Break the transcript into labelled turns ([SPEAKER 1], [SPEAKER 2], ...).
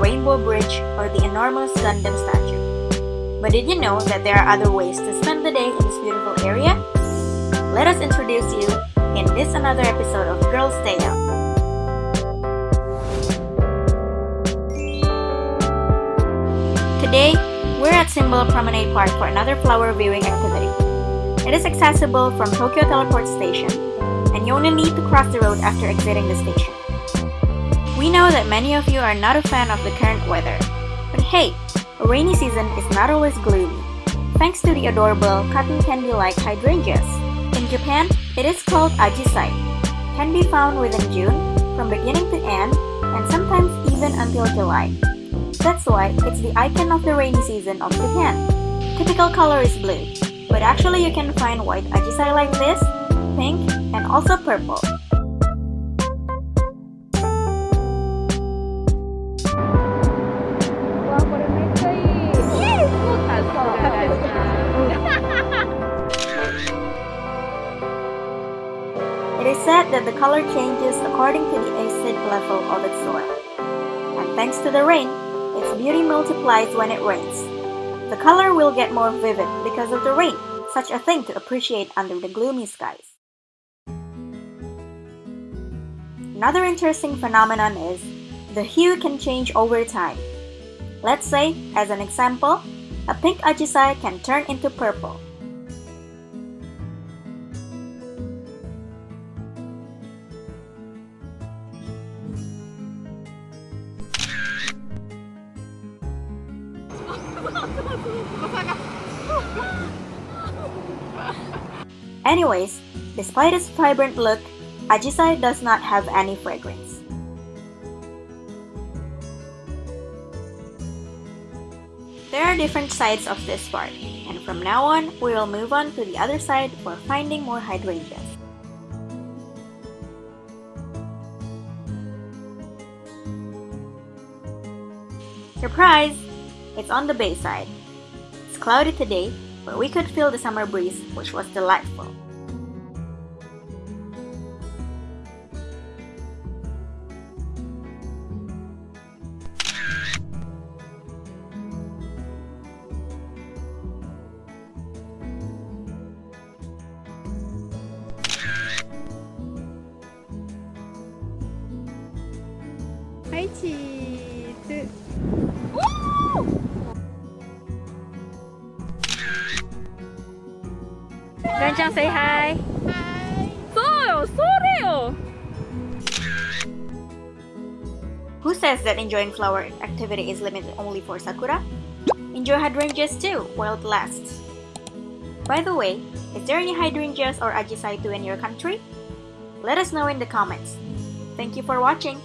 [SPEAKER 1] Rainbow Bridge or the enormous Gundam statue. But did you know that there are other ways to spend the day in this beautiful area? Let us introduce you in this another episode of Girls Day Out. Today, we're at Symbol Promenade Park for another flower viewing activity. It is accessible from Tokyo Teleport Station, and you only need to cross the road after exiting the station. We know that many of you are not a fan of the current weather, but hey, a rainy season is not always gloomy, thanks to the adorable cotton candy-like hydrangeas. In Japan, it is called ajisai, can be found within June, from beginning to end, and sometimes even until July. That's why it's the icon of the rainy season of Japan. Typical color is blue, but actually you can find white ajisai like this, pink, and also purple. It is said that the color changes according to the acid level of its soil. And thanks to the rain, its beauty multiplies when it rains. The color will get more vivid because of the rain, such a thing to appreciate under the gloomy skies. Another interesting phenomenon is the hue can change over time. Let's say, as an example, a pink ajisai can turn into purple. Anyways, despite its vibrant look, Ajisai does not have any fragrance. There are different sides of this part, and from now on, we will move on to the other side for finding more hydrangeas. Surprise! It's on the bay side. It's cloudy today, but we could feel the summer breeze, which was delightful.
[SPEAKER 2] Hi, cheese. Rancang say hi. Hi. So,
[SPEAKER 1] Who says that enjoying flower activity is limited only for sakura? Enjoy hydrangeas too, while it lasts. By the way, is there any hydrangeas or ajisai too in your country? Let us know in the comments. Thank you for watching.